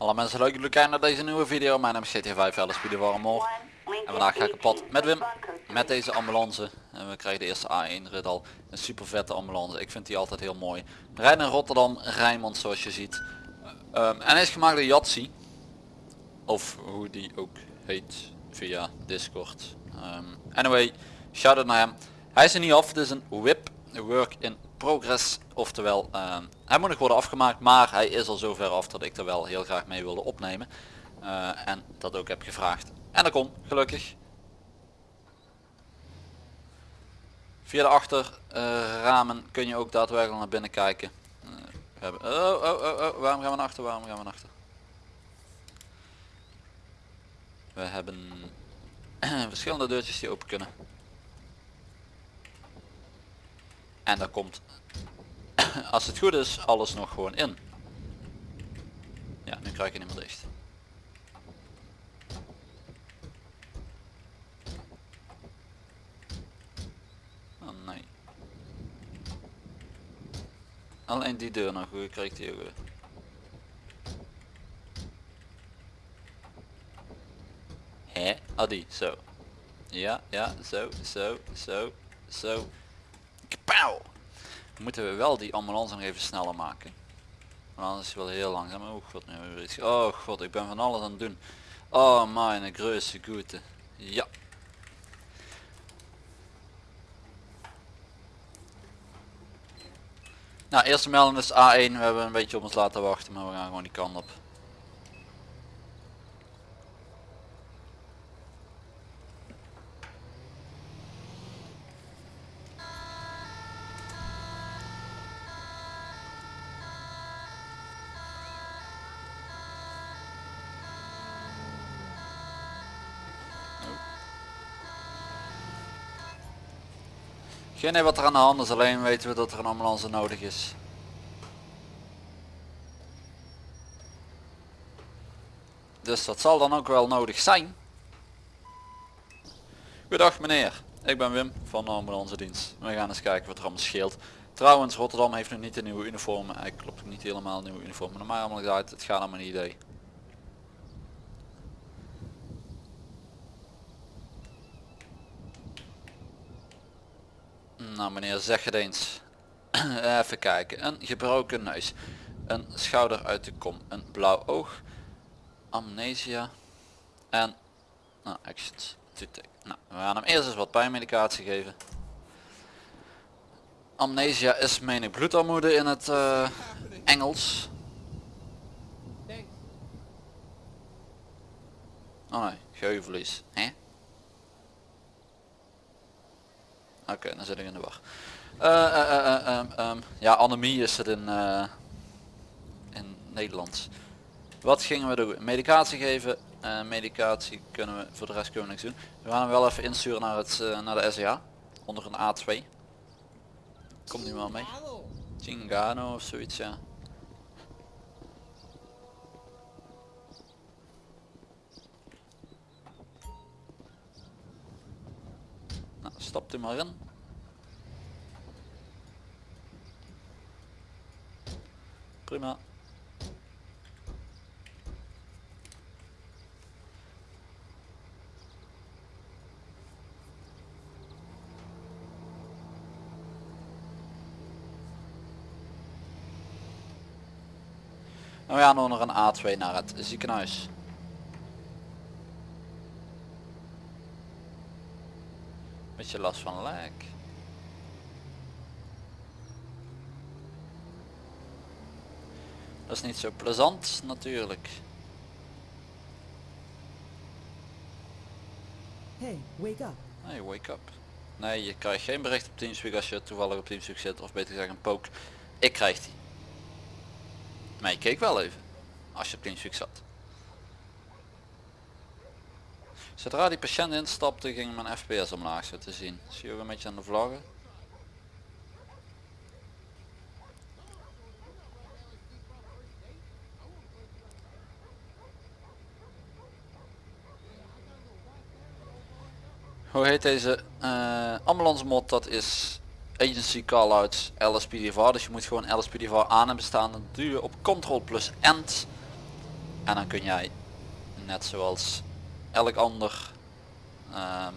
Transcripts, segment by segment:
Alle mensen leuk jullie kijken naar deze nieuwe video. Mijn naam is GT5 LSP de Warmor. En vandaag ga ik pad met Wim. Met deze ambulance. En we krijgen de eerste A1 rit al. Een super vette ambulance. Ik vind die altijd heel mooi. We rijden in Rotterdam, Rijnmond zoals je ziet. Ehm, en is gemaakt door Jatsi. Of hoe die ook heet via Discord. Ehm, anyway, shout out naar hem. Hij is er niet af. Het is een whip work in progress. Oftewel, ehm, hij moet nog worden afgemaakt. Maar hij is al zover af dat ik er wel heel graag mee wilde opnemen. Eh, en dat ook heb gevraagd. En dat kon, gelukkig. Via de achterramen kun je ook daadwerkelijk naar binnen kijken. Eh, we hebben, oh, oh, oh, oh, waarom gaan we naar achter, waarom gaan we naar achter? We hebben verschillende deurtjes die open kunnen. En daar komt, als het goed is, alles nog gewoon in. Ja, nu krijg je niet meer dicht. Oh nee. Alleen die deur nog, hoe krijgt die ook weer? Hè? Ah die, zo. Ja, ja, zo, zo, zo, zo. Moeten we wel die ambulance nog even sneller maken. Want anders is wel heel langzaam. Oh god, nu hebben we iets. Oh god, ik ben van alles aan het doen. Oh mijn grootste goede. Ja. Nou, eerste melding is A1. We hebben een beetje op ons laten wachten, maar we gaan gewoon die kant op. Geen idee wat er aan de hand is, alleen weten we dat er een ambulance nodig is. Dus dat zal dan ook wel nodig zijn. Goedendag meneer, ik ben Wim van de ambulance dienst. We gaan eens kijken wat er allemaal scheelt. Trouwens, Rotterdam heeft nog niet een nieuwe uniform. Hij klopt niet helemaal nieuwe uniform. Maar allemaal gezegd, het gaat om een idee. Nou meneer, zeg het eens. Even kijken. Een gebroken neus. Een schouder uit de kom. Een blauw oog. Amnesia. En... Nou, actions. Nou, we gaan hem eerst eens wat pijnmedicatie geven. Amnesia is meen ik bloedarmoede in het uh, Engels. Oh nee, geheugenverlies. Hè? Oké, dan zit ik in de war. Uh, uh, um, ja, anemie is het in, in Nederlands. Wat gingen we doen? Medicatie geven. medicatie kunnen we, voor de rest kunnen we niks doen. We gaan hem wel even insturen naar, het, naar de SEA. Onder een A2. Komt nu wel mee. Chingano of zoiets, ja. Stapt u maar in. Prima. En we gaan onder een A2 naar het ziekenhuis. Beetje last van lek. Dat is niet zo plezant natuurlijk. Hey, wake up. Hey, wake up. Nee, je krijgt geen bericht op Teamspeak als je toevallig op Teamspeak zit, of beter gezegd een poke. Ik krijg die. Maar je keek wel even, als je op Teamspeak zat. Zodra die patiënt instapte ging mijn fps omlaag zo te zien. Zie je ook een beetje aan de vlaggen. Hoe heet deze uh, ambulance mod? Dat is agency callouts LSPDVR. Dus je moet gewoon LSPDVR aan en bestaan. Dan duw je op Ctrl plus End. En dan kun jij, net zoals elk ander, ehm,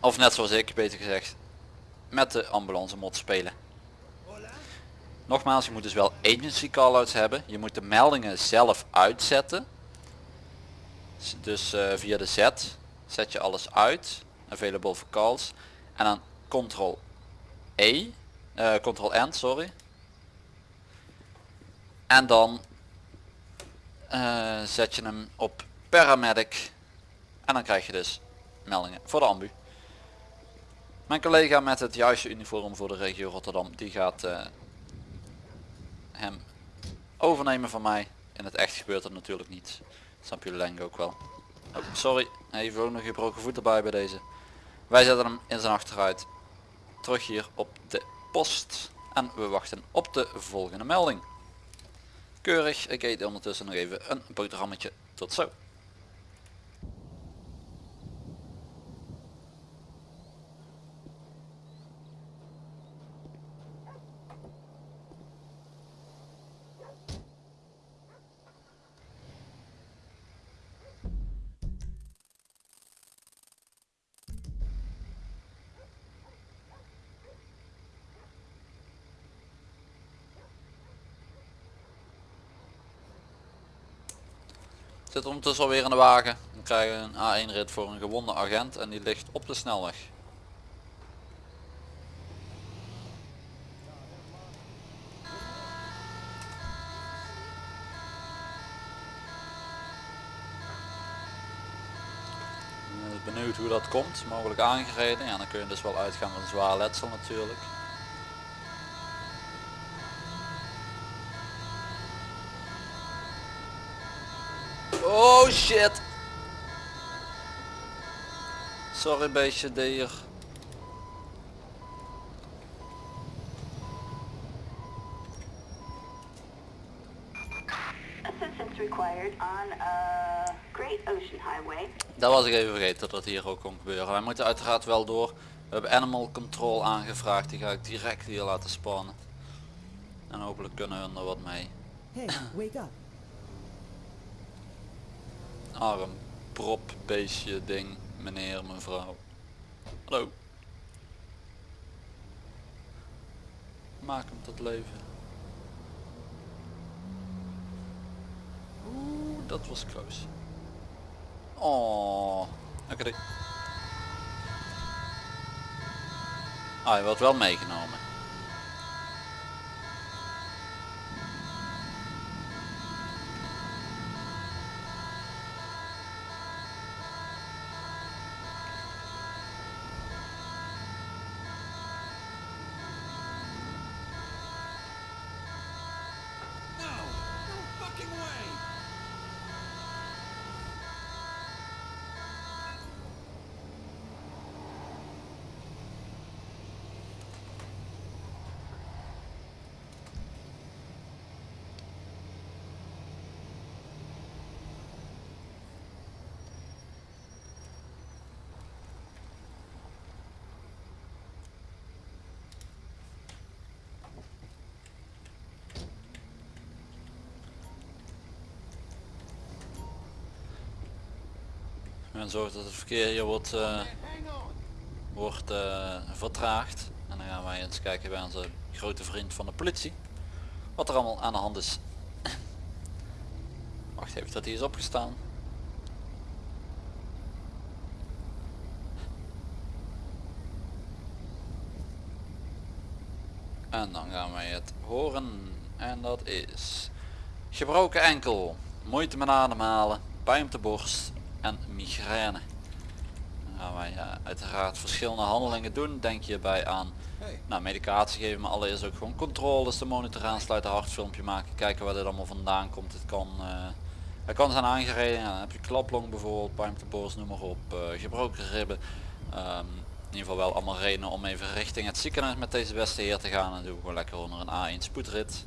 of net zoals ik beter gezegd, met de ambulance mod spelen. Nogmaals, je moet dus wel agency callouts hebben. Je moet de meldingen zelf uitzetten. Dus eh, via de Z zet je alles uit. Available for calls. En dan Ctrl E. eh Ctrl N, sorry. En dan eh, zet je hem op paramedic. En dan krijg je dus meldingen voor de ambu. Mijn collega met het juiste uniform voor de regio Rotterdam, die gaat eh, hem overnemen van mij. In het echt gebeurt dat natuurlijk niet. Snap jullie ik ook wel. Oh, sorry, even ook nog gebroken voet erbij bij deze. Wij zetten hem in zijn achteruit. Terug hier op de post. En we wachten op de volgende melding. Keurig, ik eet ondertussen nog even een boterhammetje. Tot zo. Zit ondertussen alweer in de wagen. We krijgen een A1 rit voor een gewonde agent en die ligt op de snelweg. Benieuwd hoe dat komt, mogelijk aangereden. Ja, dan kun je dus wel uitgaan van zwaar letsel natuurlijk. Oh shit. Sorry beestje dier. Assistance required on Great Ocean Highway. Dat was ik even vergeten dat dat hier ook kon gebeuren. Wij moeten uiteraard wel door. We hebben animal control aangevraagd. Die ga ik direct hier laten spannen. En hopelijk kunnen we er wat mee. Hey, wake up. Arm, prop, beestje, ding, meneer, mevrouw. Hallo. Maak hem tot leven. Oeh, dat was close. Oh, oké. Ah, hij wordt wel meegenomen. Men zorgt dat het verkeer hier wordt, eh, wordt eh, vertraagd. En dan gaan wij eens kijken bij onze grote vriend van de politie. Wat er allemaal aan de hand is. Wacht even dat hij is opgestaan. En dan gaan wij het horen. En dat is gebroken enkel, moeite met ademhalen, pijn op de borst en migraine. Dan gaan wij uiteraard verschillende handelingen doen. Denk hierbij aan Hey, nou, medicatie geven, maar allereerst ook gewoon controles, de monitor aansluiten, hartfilmpje maken, kijken waar dit allemaal vandaan komt. Het kan, eh het kan zijn aangereden, ja, dan heb je klaplong bijvoorbeeld, pijn op de borst, noem maar op, eh, gebroken ribben. Ehm, in ieder geval wel allemaal redenen om even richting het ziekenhuis met deze beste heer te gaan. En doen we gewoon lekker onder een A1 spoedrit.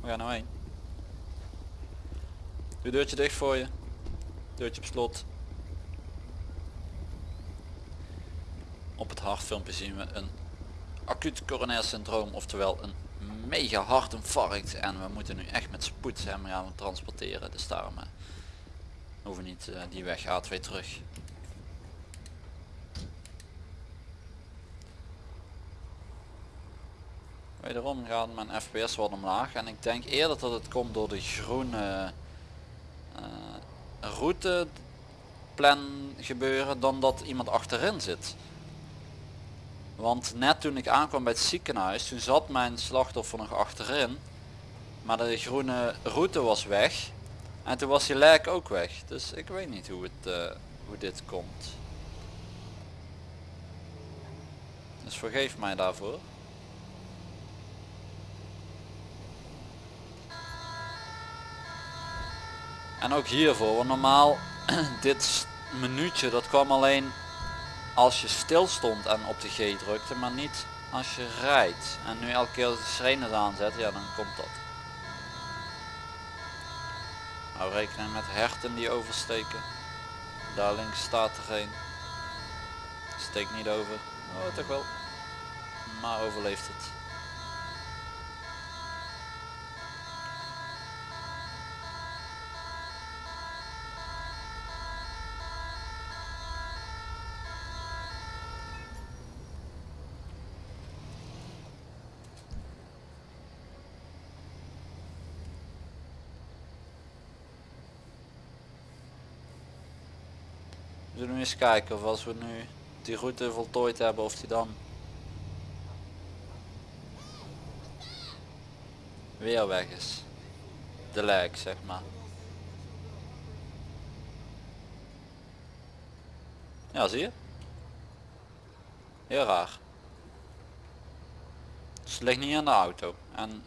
We gaan nou heen. Doe deurtje dicht voor je. Deurtje op slot. Op het hartfilmpje zien we een acuut coronair syndroom, oftewel een mega hartinfarct en we moeten nu echt met spoed hem gaan transporteren. Dus daarom eh, hoeven we niet eh, die weg A2 terug. Wederom gaat mijn fps wat omlaag en ik denk eerder dat het komt door de groene eh, routeplan gebeuren dan dat iemand achterin zit. Want net toen ik aankwam bij het ziekenhuis, toen zat mijn slachtoffer nog achterin. Maar de groene route was weg. En toen was die lijk ook weg. Dus ik weet niet hoe, het, eh, hoe dit komt. Dus vergeef mij daarvoor. En ook hiervoor, want normaal dit minuutje dat kwam alleen als je stil stond en op de G drukte, maar niet als je rijdt. En nu elke keer als de sirenes aanzet, ja dan komt dat. Hou rekening met herten die oversteken. Daar links staat er een. Steekt niet over. Oh toch wel. Maar overleeft het. Eens kijken of als we nu die route voltooid hebben of die dan weer weg is. De lijk zeg maar. Ja zie je? Heel raar. Dus het ligt niet aan de auto. En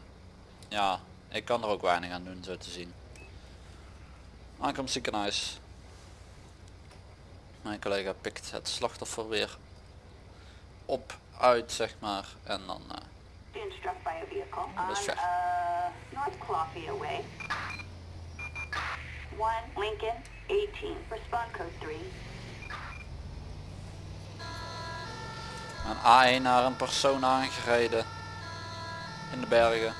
ja, ik kan er ook weinig aan doen zo te zien. Aankomst ziekenhuis. Mijn collega pikt het slachtoffer weer op uit zeg maar en dan eh, on uh, North Cloffiya Way. 1 Lincoln 18. Respond code 3. een A1 naar een persoon aangereden in de bergen.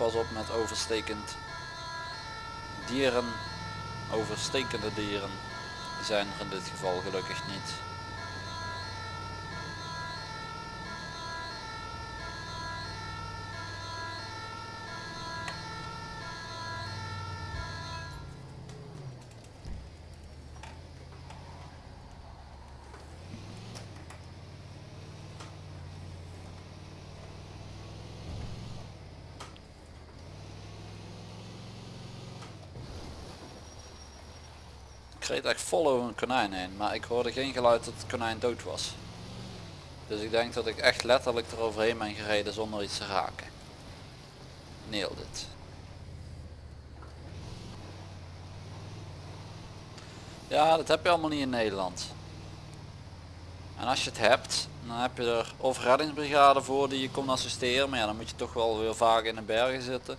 Pas op met overstekend dieren, overstekende dieren. Die zijn er in dit geval gelukkig niet. Reed echt vol over een konijn heen, maar ik hoorde geen geluid dat het konijn dood was. Dus ik denk dat ik echt letterlijk eroverheen ben gereden zonder iets te raken. Nailed it. Ja, dat heb je allemaal niet in Nederland. En als je het hebt, dan heb je er of reddingsbrigade voor die je komt assisteren, maar ja, dan moet je toch wel weer vaak in de bergen zitten.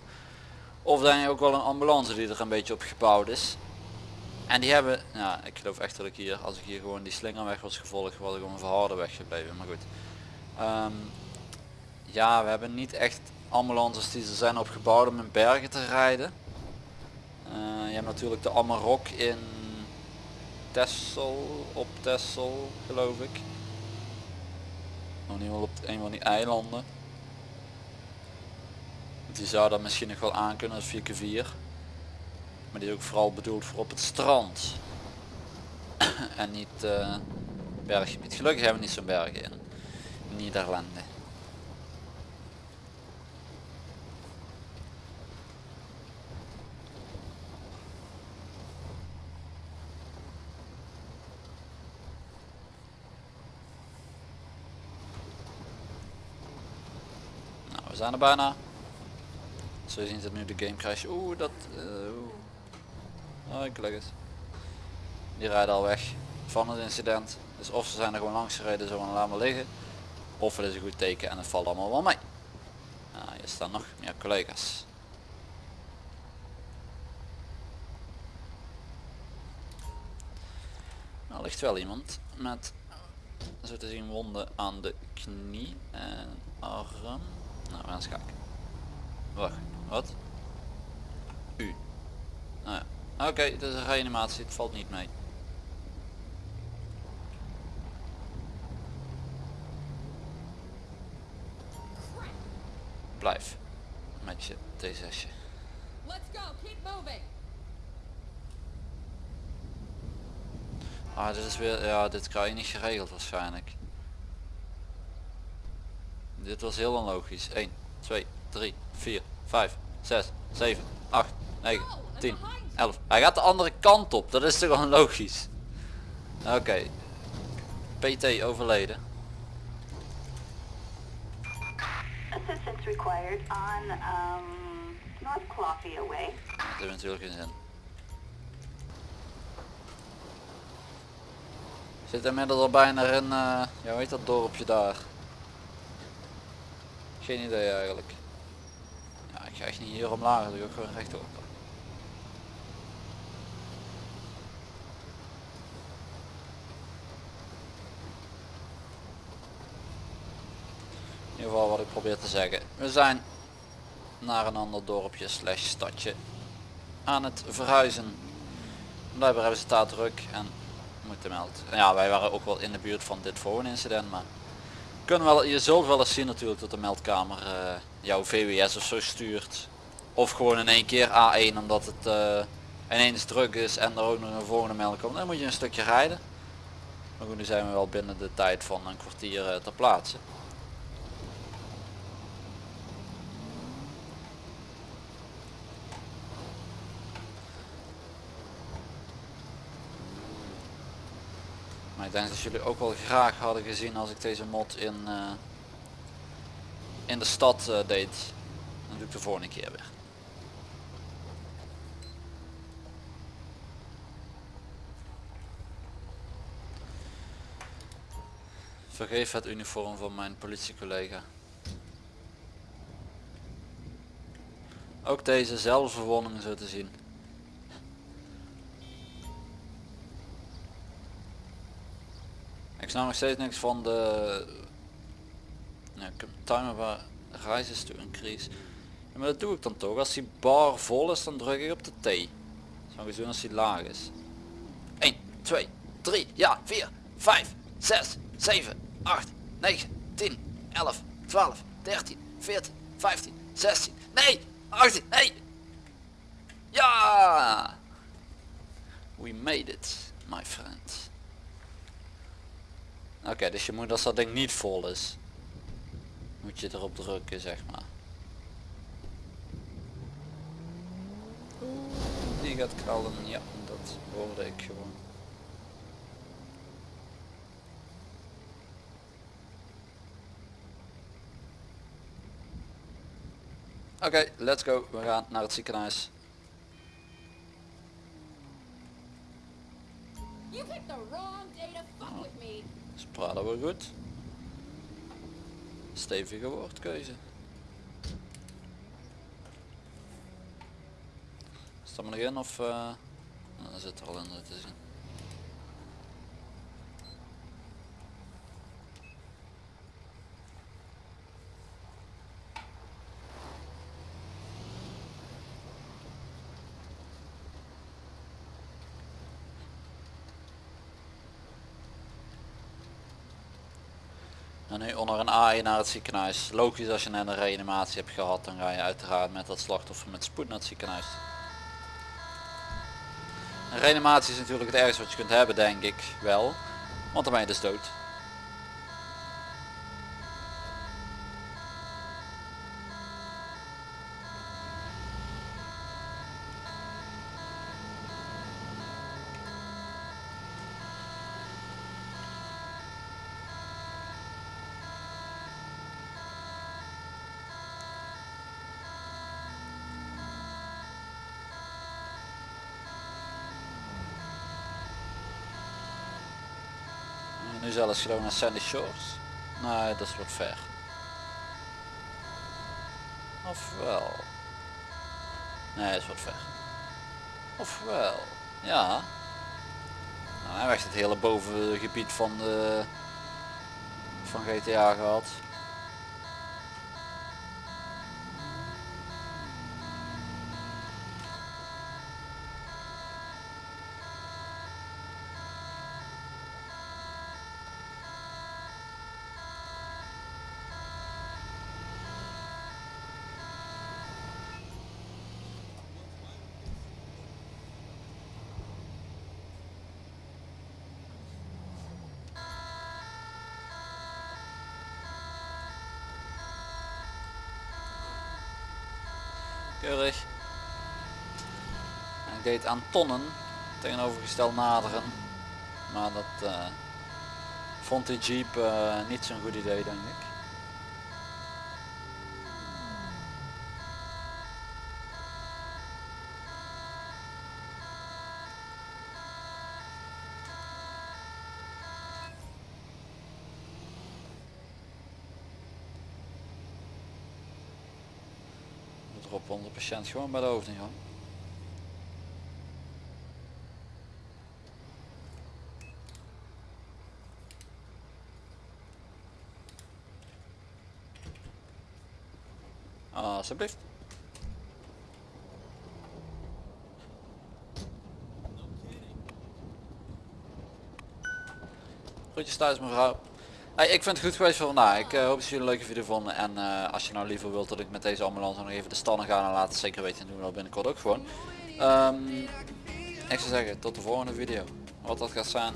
Of heb je ook wel een ambulance die er een beetje op gebouwd is. En die hebben, ja, ik geloof echt dat ik hier, als ik hier gewoon die slingerweg was gevolgd, was ik gewoon weg gebleven. Maar goed. Ehm, ja, we hebben niet echt ambulances die er zijn opgebouwd om in bergen te rijden. Eh, je hebt natuurlijk de Amarok in Texel, op Texel geloof ik. Nog niet wel op een van die eilanden. Die zou dan misschien nog wel aankunnen als 4x4. Maar die is ook vooral bedoeld voor op het strand. en niet eh, berggebied. Gelukkig hebben we niet zo'n bergen in Nederlanden. Nou, we zijn er bijna. Zo ziet het nu de game crash. Oeh, dat... eh. Oh, leg het. Die rijden al weg van het incident. Dus of ze zijn er gewoon langs gereden zo en laat maar liggen. Of het is een goed teken en het valt allemaal wel mee. Nou, hier staan nog meer collega's. ligt wel iemand met zo te zien wonden aan de knie en arm. Nou, we gaan eens. Wacht, wat? Oké, het is een reanimatie, het valt niet mee. Blijf. Met je T6. Let's go. Keep moving. Ah, dit is weer, ja, dit krijg je niet geregeld waarschijnlijk. Dit was heel onlogisch. 1, 2, 3, 4, 5, 6, 7, 8, 9, 10, 11. Hij gaat de andere kant op, dat is toch gewoon logisch. Oké. PT overleden. Assistance required on um, North Clothia Way. Dat heeft natuurlijk geen zin. Zit inmiddels al bijna in, uh, ja hoe heet dat dorpje daar? Geen idee eigenlijk. Ja, ik ga echt niet hier omlaag, ga ik gewoon rechtop. Ieder geval wat ik probeer te zeggen. We zijn naar een ander dorpje slash stadje aan het verhuizen. Blijkbaar hebben ze daar druk en moeten melden. Ja, wij waren ook wel in de buurt van dit incident, maar kunnen wel, je zult wel eens zien natuurlijk dat de meldkamer eh, jouw VWS of zo stuurt. Of gewoon in één keer A1 omdat het eh, ineens druk is en er ook nog een volgende melding komt. Dan moet je een stukje rijden. Maar goed, nu zijn we wel binnen de tijd van een kwartier uh, ter plaatse. Maar ik denk dat jullie ook wel graag hadden gezien als ik deze mod in, uh, in de stad uh, deed. Dan doe ik de volgende keer weer. Vergeef het uniform van mijn politiecollega. Ook deze zelfverwondingen zo te zien. Snap nog steeds niks van de ja, ik heb timer waar rises to increase. Ja, maar dat doe ik dan toch. Als die bar vol is dan druk ik op de T. Zo gezien als die laag is. 1, 2, 3, ja, 4, 5, 6, 7, 8, 9, 10, 11, 12, 13, 14, 15, 16, nee, 18, nee. Ja! We made it, my friend. Oké, dus je moet als dat ding niet vol is, moet je erop drukken zeg maar. Die gaat krallen, ja, dat hoorde ik gewoon. Oké, let's go. We gaan naar het ziekenhuis. Praten we goed. Stevige woordkeuze. Staan we nog in of... Uh... Dat zit er al in te zien. En nu naar het ziekenhuis. Logisch als je net een reanimatie hebt gehad, dan ga je uiteraard met dat slachtoffer met spoed naar het ziekenhuis. Een reanimatie is natuurlijk het ergste wat je kunt hebben, denk ik wel. Want dan ben je dus dood. Nu zelfs gewoon naar Sandy Shores. Nee, dat is wat ver. Ofwel. Nee, dat is wat ver. Ofwel. Ja. Nou, hij heeft het hele bovengebied van de van GTA gehad. Keurig. Hij aan tonnen tegenovergesteld naderen. Maar dat eh, vond die jeep eh, niet zo'n goed idee denk ik. Op 100% gewoon bij de hoofd Alsjeblieft. Groetjes thuis mevrouw. Ik vind het goed geweest voor vandaag. Ik eh, hoop dat jullie een leuke video vonden. En eh, als je nou liever wilt dat ik met deze ambulance nog even de stallen ga, dan laat het zeker weten. doen we dat binnenkort ook gewoon. Ehm, ik zou zeggen, tot de volgende video. Wat dat gaat zijn,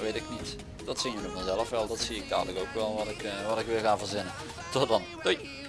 weet ik niet. Dat zien jullie vanzelf wel. Dat zie ik dadelijk ook wel wat ik, eh, wat ik weer ga verzinnen. Tot dan. Doei.